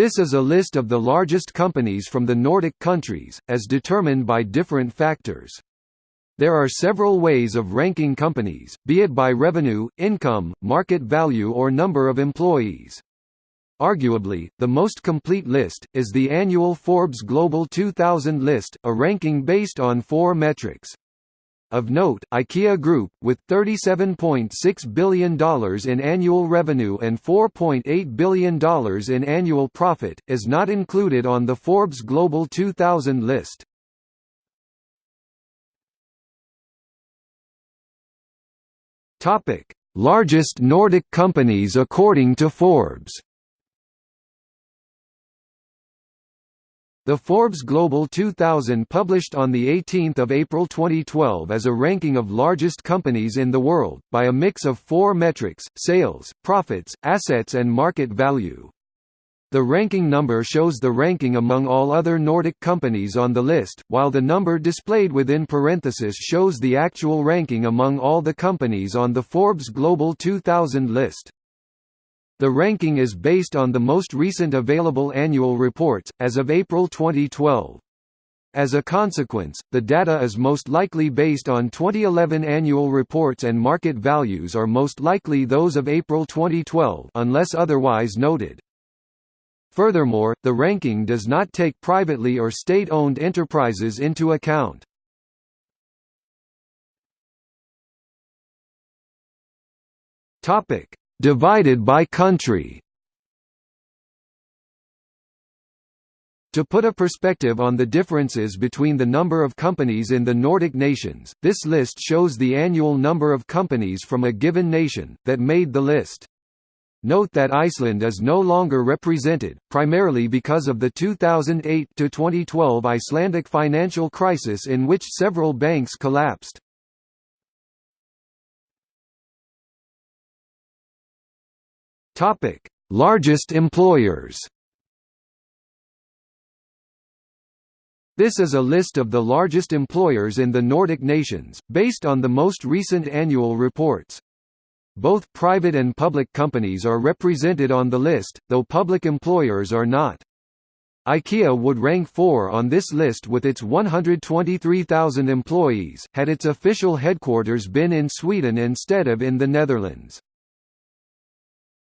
This is a list of the largest companies from the Nordic countries, as determined by different factors. There are several ways of ranking companies, be it by revenue, income, market value or number of employees. Arguably, the most complete list, is the annual Forbes Global 2000 list, a ranking based on four metrics. Of note, IKEA Group, with $37.6 billion in annual revenue and $4.8 billion in annual profit, is not included on the Forbes Global 2000 list. Largest Nordic companies according to Forbes The Forbes Global 2000 published on 18 April 2012 as a ranking of largest companies in the world, by a mix of four metrics, sales, profits, assets and market value. The ranking number shows the ranking among all other Nordic companies on the list, while the number displayed within parenthesis shows the actual ranking among all the companies on the Forbes Global 2000 list. The ranking is based on the most recent available annual reports, as of April 2012. As a consequence, the data is most likely based on 2011 annual reports and market values are most likely those of April 2012 unless otherwise noted. Furthermore, the ranking does not take privately or state-owned enterprises into account. Topic: Divided by country To put a perspective on the differences between the number of companies in the Nordic nations, this list shows the annual number of companies from a given nation, that made the list. Note that Iceland is no longer represented, primarily because of the 2008–2012 Icelandic financial crisis in which several banks collapsed. Topic: Largest employers. This is a list of the largest employers in the Nordic nations, based on the most recent annual reports. Both private and public companies are represented on the list, though public employers are not. IKEA would rank 4 on this list with its 123,000 employees, had its official headquarters been in Sweden instead of in the Netherlands.